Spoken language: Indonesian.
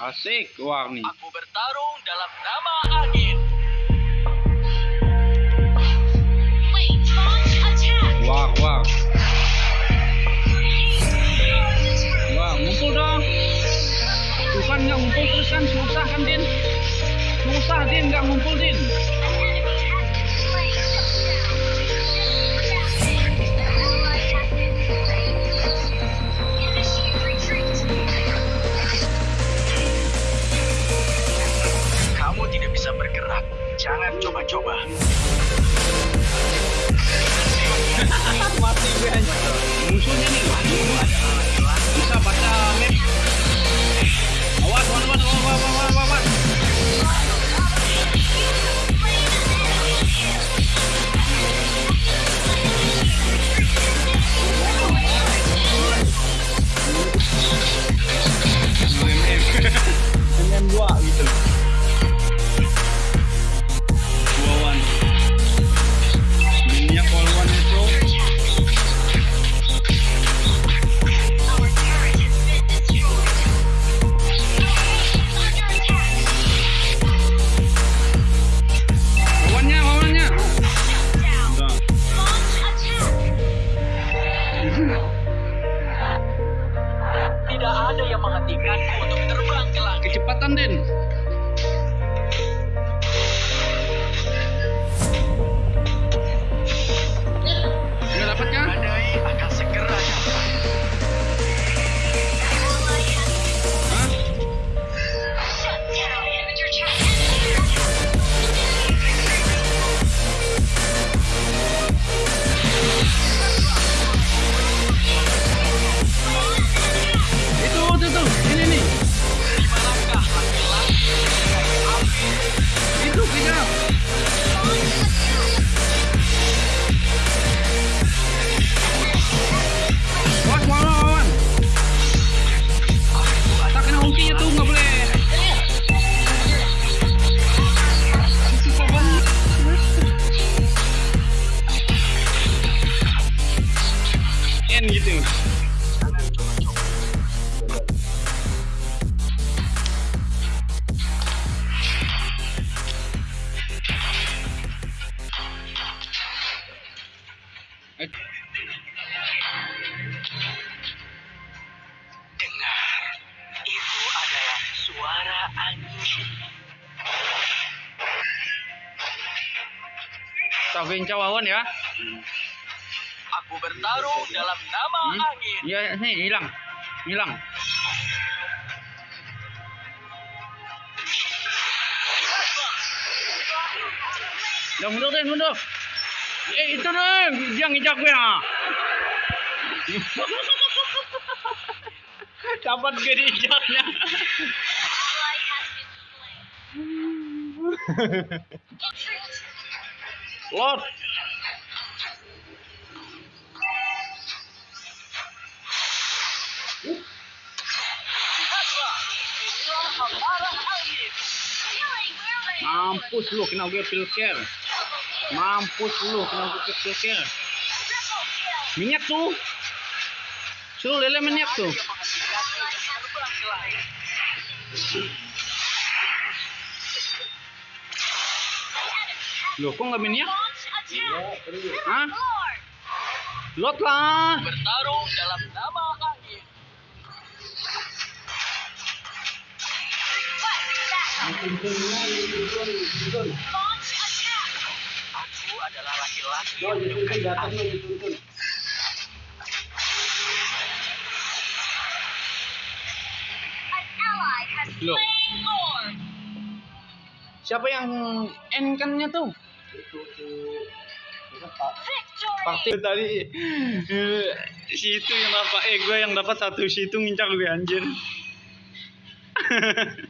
Asik, wah nih. Aku bertarung dalam nama angin. Wait, launch attack. Wah, wah. Wah, ngumpul dong. Tuh kan nggak ngumpul terus kan susah kan, Din? Susah, Din, nggak ngumpul, Din. Jangan coba-coba. didn't. N gitu. Dengar, itu adalah suara angin. Sabain cawawan ya. Aku bertarung dalam nama Hmm? angin. Iya, nih hilang. Hilang. Ya mundur deh, mundur. Eh itu deh, dia ngejak gue ah. Dapat gue dijaknya. Ally Mampus lu kena gue pilker. Mampus lu kena gue pilker. Minyak tuh. Suruh lele minyak tuh. Loh, kok nggak minyak? Attack. Hah? Lot lah. Bertarung dalam nama Aku. Siapa yang N kannya tuh? Pasti tadi eh, si itu yang dapat eh gue yang dapat satu si itu ngincar gue anjir.